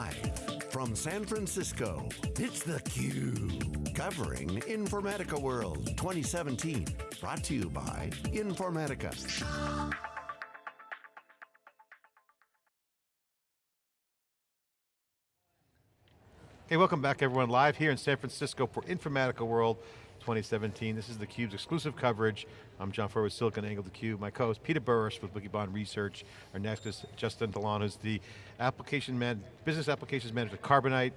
Live from San Francisco, it's theCUBE. Covering Informatica World 2017. Brought to you by Informatica. Hey, welcome back everyone. Live here in San Francisco for Informatica World 2017. This is theCUBE's exclusive coverage. I'm John Furrier with SiliconANGLE theCUBE. My co-host Peter Burris with Wikibon Research. Our next is Justin Delano, who's the application man, business applications manager at Carbonite,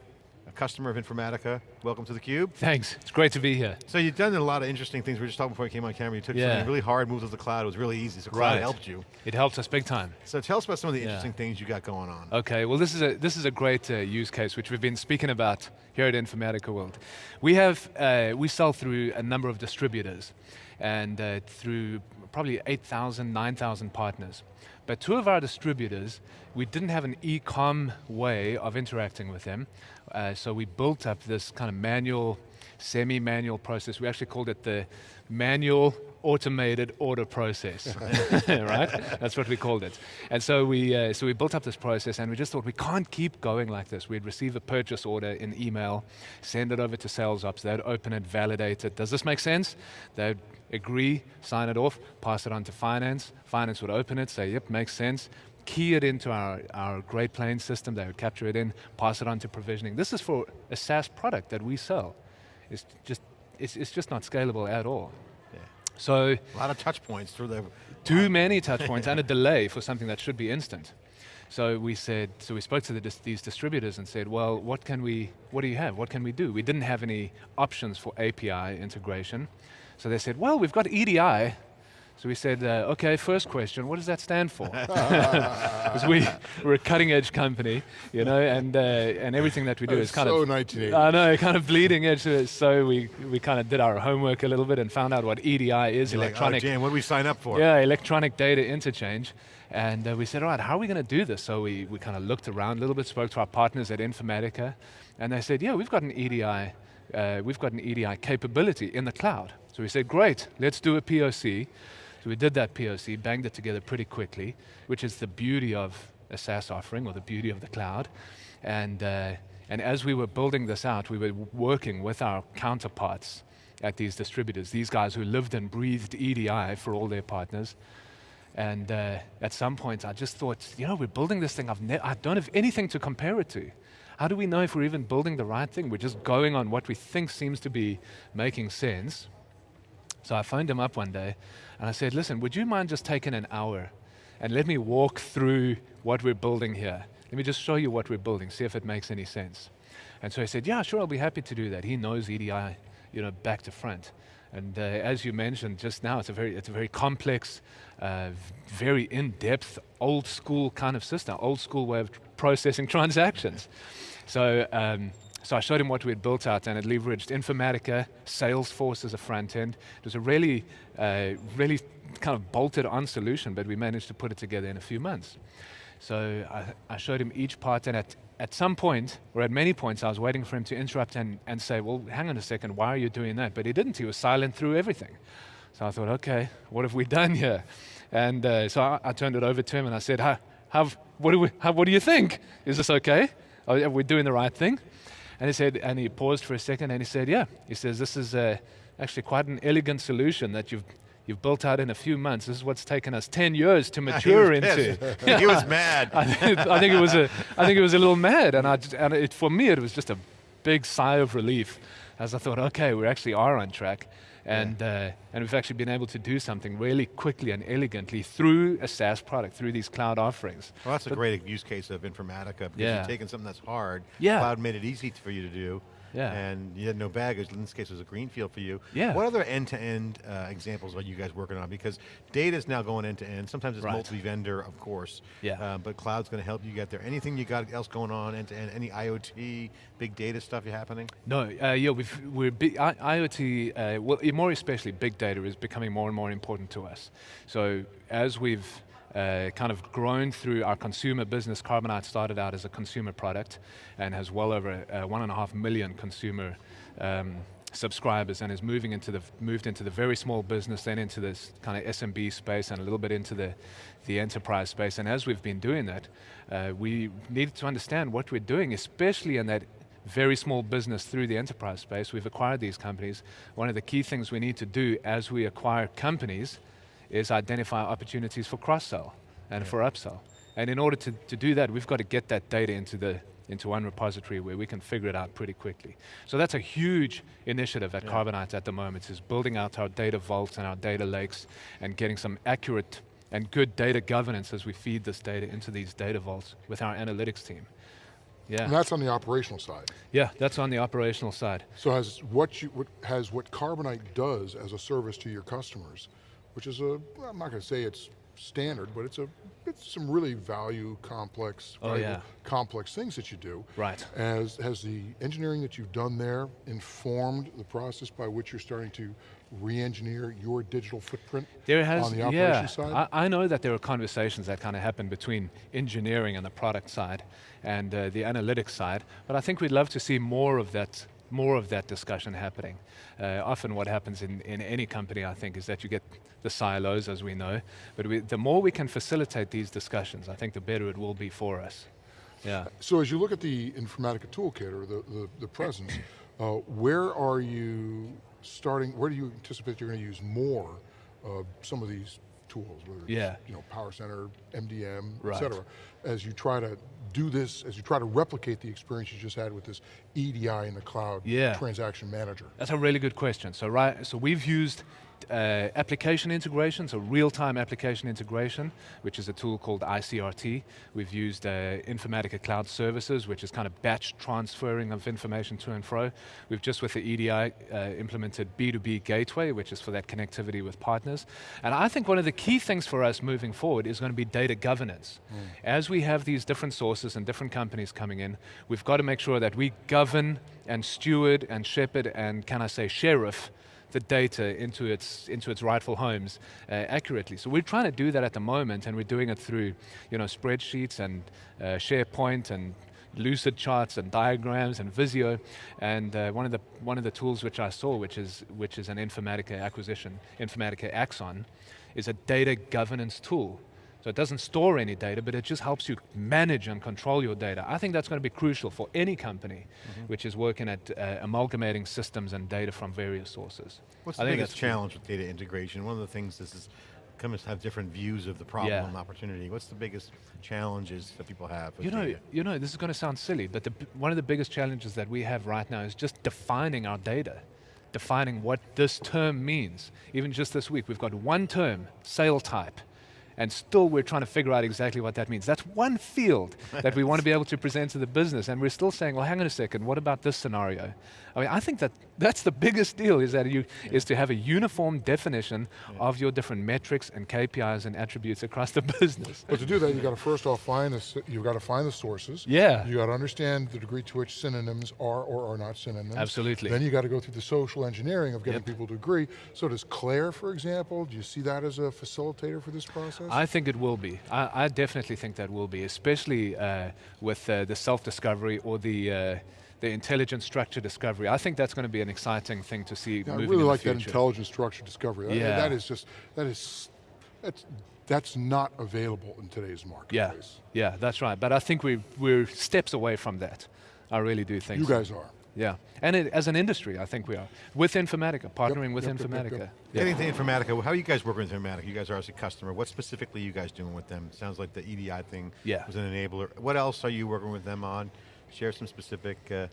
a customer of Informatica. Welcome to theCUBE. Thanks, it's great to be here. So you've done a lot of interesting things. We were just talking before you came on camera. You took yeah. something really hard, moved to the cloud. It was really easy, so cloud right. helped you. It helped us big time. So tell us about some of the yeah. interesting things you got going on. Okay, well this is a, this is a great uh, use case which we've been speaking about here at Informatica World. We have, uh, we sell through a number of distributors and uh, through probably 8,000, 9,000 partners. But two of our distributors, we didn't have an e-com way of interacting with them, uh, so we built up this kind of manual, semi-manual process. We actually called it the manual automated order process, right? That's what we called it. And so we, uh, so we built up this process and we just thought we can't keep going like this. We'd receive a purchase order in email, send it over to sales ops, they'd open it, validate it. Does this make sense? They'd agree, sign it off, pass it on to finance. Finance would open it, say, yep, makes sense key it into our, our Great Plains system, they would capture it in, pass it on to provisioning. This is for a SaaS product that we sell. It's just, it's, it's just not scalable at all. So a lot of touch points through the too many touch points and a delay for something that should be instant. So we said, so we spoke to the, these distributors and said, well, what can we, what do you have? What can we do? We didn't have any options for API integration. So they said, well, we've got EDI, so we said, uh, okay, first question, what does that stand for? Because we, we're a cutting edge company, you know, and, uh, and everything that we do that is kind so of- So 1980. I know, kind of bleeding edge. So we, we kind of did our homework a little bit and found out what EDI is, You're electronic. Like, oh, Jan, what do we sign up for? Yeah, electronic data interchange. And uh, we said, all right, how are we going to do this? So we, we kind of looked around a little bit, spoke to our partners at Informatica, and they said, yeah, we've got an EDI, uh, we've got an EDI capability in the cloud. So we said, great, let's do a POC. So we did that POC, banged it together pretty quickly, which is the beauty of a SaaS offering or the beauty of the cloud. And, uh, and as we were building this out, we were working with our counterparts at these distributors, these guys who lived and breathed EDI for all their partners. And uh, at some point, I just thought, you know, we're building this thing, I've I don't have anything to compare it to. How do we know if we're even building the right thing? We're just going on what we think seems to be making sense. So I phoned him up one day and I said, listen, would you mind just taking an hour and let me walk through what we're building here? Let me just show you what we're building, see if it makes any sense. And so he said, yeah, sure, I'll be happy to do that. He knows EDI, you know, back to front. And uh, as you mentioned just now, it's a very, it's a very complex, uh, very in-depth, old school kind of system, old school way of processing transactions. So um, so I showed him what we had built out and it leveraged Informatica, Salesforce as a front end. It was a really, uh, really kind of bolted on solution, but we managed to put it together in a few months. So I, I, showed him each part and at, at some point, or at many points, I was waiting for him to interrupt and, and say, well, hang on a second, why are you doing that? But he didn't, he was silent through everything. So I thought, okay, what have we done here? And uh, so I, I, turned it over to him and I said, how, how, what, do we, how, what do you think? Is this okay? Are we doing the right thing? And he said, and he paused for a second and he said, yeah. He says, this is uh, actually quite an elegant solution that you've you've built out in a few months. This is what's taken us 10 years to mature he into. he was mad. I, think, I, think, it was a, I think it was a little mad, and, I, and it, for me it was just a big sigh of relief as I thought, okay, we actually are on track. And, yeah. uh, and we've actually been able to do something really quickly and elegantly through a SaaS product, through these cloud offerings. Well, that's but a great use case of Informatica because yeah. you're taking something that's hard, yeah. cloud made it easy for you to do, yeah. And you had no baggage, in this case it was a greenfield for you. Yeah. What other end-to-end -end, uh, examples are you guys working on? Because data is now going end-to-end, -end. sometimes it's right. multi-vendor, of course. Yeah. Uh, but cloud's going to help you get there. Anything you got else going on end-to-end, -end, any IoT, big data stuff happening? No, uh, yeah, we've, we're big, IoT, uh, well, more especially big data is becoming more and more important to us. So as we've uh, kind of grown through our consumer business. Carbonite started out as a consumer product and has well over uh, one and a half million consumer um, subscribers and is moving into the, moved into the very small business, then into this kind of SMB space and a little bit into the, the enterprise space. And as we've been doing that, uh, we needed to understand what we're doing, especially in that very small business through the enterprise space. We've acquired these companies. One of the key things we need to do as we acquire companies is identify opportunities for cross-sell and yeah. for upsell. And in order to, to do that, we've got to get that data into the into one repository where we can figure it out pretty quickly. So that's a huge initiative at yeah. Carbonite at the moment, is building out our data vaults and our data lakes and getting some accurate and good data governance as we feed this data into these data vaults with our analytics team. Yeah. And that's on the operational side. Yeah, that's on the operational side. So has what you what has what Carbonite does as a service to your customers, which is a I'm not going to say it's standard, but it's a it's some really value complex, oh, yeah. complex things that you do. Right. As has the engineering that you've done there informed the process by which you're starting to re-engineer your digital footprint there has, on the operation yeah, side? I, I, know that there are conversations that kind of happen between engineering and the product side and uh, the analytics side, but I think we'd love to see more of that more of that discussion happening. Uh, often what happens in, in any company, I think, is that you get the silos, as we know, but we, the more we can facilitate these discussions, I think the better it will be for us. Yeah. So as you look at the Informatica toolkit, or the, the, the presence, uh, where are you starting, where do you anticipate you're going to use more of some of these tools, whether yeah. you know, Power Center, MDM, right. et cetera, as you try to do this, as you try to replicate the experience you just had with this EDI in the cloud yeah. transaction manager? That's a really good question. So right, so we've used uh, application integration, so real-time application integration, which is a tool called ICRT. We've used uh, Informatica Cloud Services, which is kind of batch transferring of information to and fro. We've just with the EDI uh, implemented B2B Gateway, which is for that connectivity with partners. And I think one of the key things for us moving forward is going to be data governance. Mm. As we have these different sources and different companies coming in, we've got to make sure that we govern and steward and shepherd and, can I say, sheriff the data into its, into its rightful homes uh, accurately. So we're trying to do that at the moment and we're doing it through you know, spreadsheets and uh, SharePoint and lucid charts and diagrams and Visio, and uh, one of the one of the tools which I saw, which is which is an Informatica acquisition, Informatica Axon, is a data governance tool. So it doesn't store any data, but it just helps you manage and control your data. I think that's going to be crucial for any company mm -hmm. which is working at uh, amalgamating systems and data from various sources. What's the biggest challenge with data integration? One of the things this is, companies have different views of the problem yeah. and opportunity. What's the biggest challenges that people have You know, data? you know, this is going to sound silly, but the, one of the biggest challenges that we have right now is just defining our data defining what this term means. Even just this week, we've got one term, sale type and still we're trying to figure out exactly what that means. That's one field that we want to be able to present to the business, and we're still saying, well, hang on a second, what about this scenario? I mean, I think that that's the biggest deal, is that you, yeah. is to have a uniform definition yeah. of your different metrics and KPIs and attributes across the business. But to do that, you've got to first off find the, you've got to find the sources. Yeah. You've got to understand the degree to which synonyms are or are not synonyms. Absolutely. Then you got to go through the social engineering of getting yep. people to agree. So does Claire, for example, do you see that as a facilitator for this process? I think it will be. I, I definitely think that will be, especially uh, with uh, the self-discovery or the uh, the intelligent structure discovery. I think that's going to be an exciting thing to see yeah, I really like that intelligent structure discovery. Yeah. that is just, that is, that's, that's not available in today's marketplace. Yeah, yeah, that's right. But I think we, we're steps away from that. I really do think You so. guys are. Yeah, and it, as an industry, I think we are. With Informatica, partnering yep, with yep, Informatica. Yep, Getting to Informatica, how are you guys working with Informatica? You guys are as a customer. What specifically are you guys doing with them? Sounds like the EDI thing yeah. was an enabler. What else are you working with them on? Share some specific uh,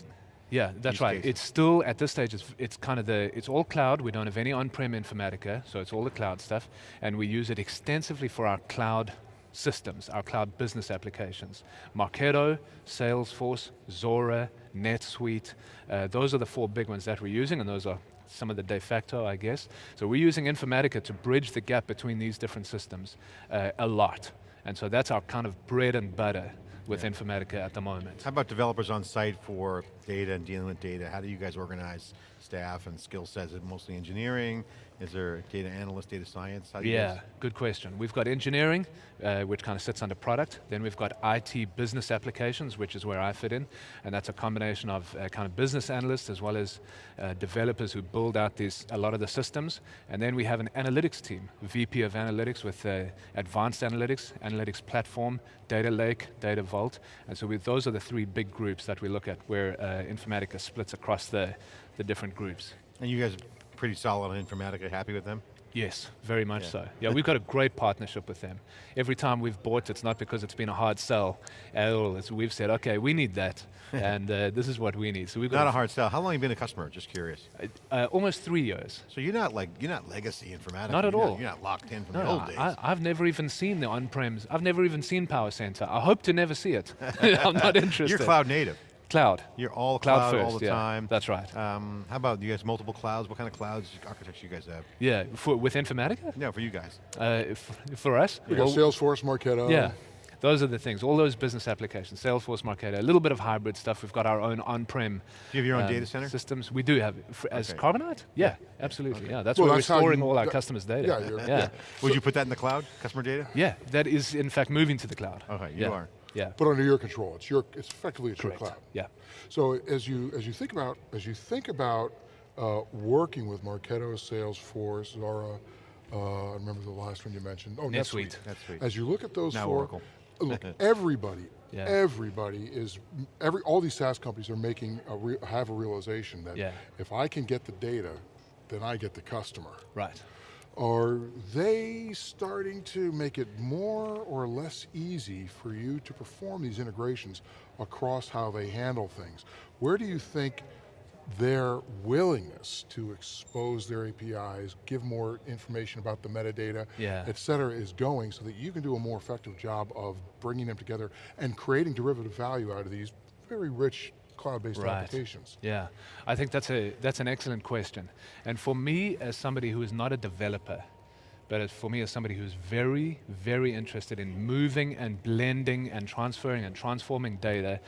yeah, that's right. Cases. It's still, at this stage, it's, it's kind of the, it's all cloud. We don't have any on-prem Informatica, so it's all the cloud stuff. And we use it extensively for our cloud systems, our cloud business applications. Marketo, Salesforce, Zuora, NetSuite, uh, those are the four big ones that we're using, and those are some of the de facto, I guess. So we're using Informatica to bridge the gap between these different systems uh, a lot. And so that's our kind of bread and butter with yeah. Informatica at the moment. How about developers on site for data and dealing with data? How do you guys organize staff and skill sets? Is it mostly engineering? Is there data analyst, data science? How Yeah, guys- good question. We've got engineering, uh, which kind of sits under product. Then we've got IT business applications, which is where I fit in. And that's a combination of uh, kind of business analysts as well as uh, developers who build out these, a lot of the systems. And then we have an analytics team, VP of analytics with uh, advanced analytics, analytics platform, data lake, data vault. And so we, those are the three big groups that we look at where uh, Informatica splits across the, the different groups. And you guys pretty solid on Informatica, happy with them? Yes, very much Yeah. so. Yeah, we've got a great partnership with them. Every time we've bought, it's not because it's been a hard sell at all. It's we've said, okay, we need that, and uh, this is what we need. So we've got Not a hard sell. How long have you been a customer? Just curious. uh, almost three years. So you're not like, you're not legacy Informatica. Not at you're all. you're not locked in from No, the old days. I, I've never even seen the on-prems. I've never even seen Power Center. I hope to never see it. I'm not interested. you're cloud native. Cloud. You're all Cloud cloud, all the yeah. time. That's right. Um, how about you guys multiple clouds? What kind of clouds architecture you guys have? Yeah, for, with Informatica? No, for you guys. Uh, for us? We got well, Salesforce, Marketo. Yeah, those are the things. All those business applications, Salesforce, Marketo, a little bit of hybrid stuff. We've got our own on-prem. Do you have your own um, data center? systems? We do have it. As Okay. Carbonite. Yeah, absolutely. Yeah, that's Well, where that's we're storing all our that- customers' data. yeah, you're- yeah, yeah. Would you put that in the cloud, customer data? Yeah, That is in fact moving to the cloud. Okay, you yeah. are. Yeah, But under your control, it's your, it's effectively it's correct. your cloud. Yeah. So as you as you think about as you think about uh, working with Marketo, Salesforce, Zuora, uh, I remember the last one you mentioned. Oh, NetSuite. NetSuite. As you look at those Now four, Oracle. look, everybody, Yeah. everybody is every all these SaaS companies are making a have a realization that Yeah. if I can get the data, then I get the customer. Right. Are they starting to make it more or less easy for you to perform these integrations across how they handle things? Where do you think their willingness to expose their APIs, give more information about the metadata, Yeah. et cetera, is going so that you can do a more effective job of bringing them together and creating derivative value out of these very rich cloud-based Right. applications? Yeah, I think that's a that's an excellent question. And for me, as somebody who is not a developer, but for me as somebody who's very, very interested in moving and blending and transferring and transforming data,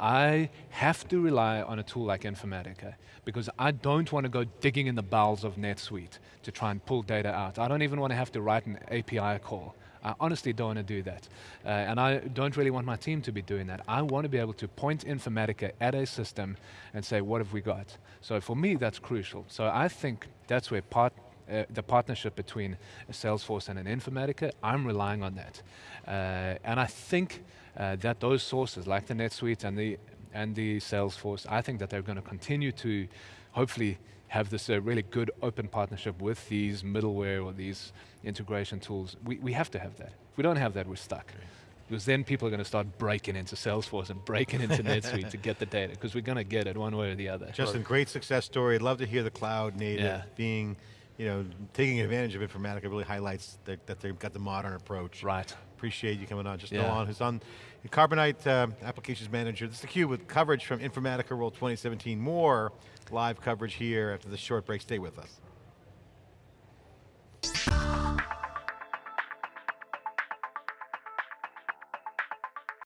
I have to rely on a tool like Informatica because I don't want to go digging in the bowels of NetSuite to try and pull data out. I don't even want to have to write an API call. I honestly don't want to do that. Uh, and I don't really want my team to be doing that. I want to be able to point Informatica at a system and say, what have we got? So for me, that's crucial. So I think that's where part, uh, the partnership between a Salesforce and an Informatica, I'm relying on that. Uh, and I think uh, that those sources, like the NetSuite and the, and the Salesforce, I think that they're going to continue to hopefully have this uh, really good open partnership with these middleware or these integration tools. We, we have to have that. If we don't have that, we're stuck. Because then people are going to start breaking into Salesforce and breaking into NetSuite to get the data, because we're going to get it one way or the other. Justin, great success story. I'd love to hear the cloud native Yeah. being, you know, taking advantage of Informatica really highlights that, that they've got the modern approach. Right. Appreciate you coming on. Just Yeah. on, who's on Carbonite um, Applications Manager. This is theCUBE with coverage from Informatica World 2017. More live coverage here after this short break. Stay with us.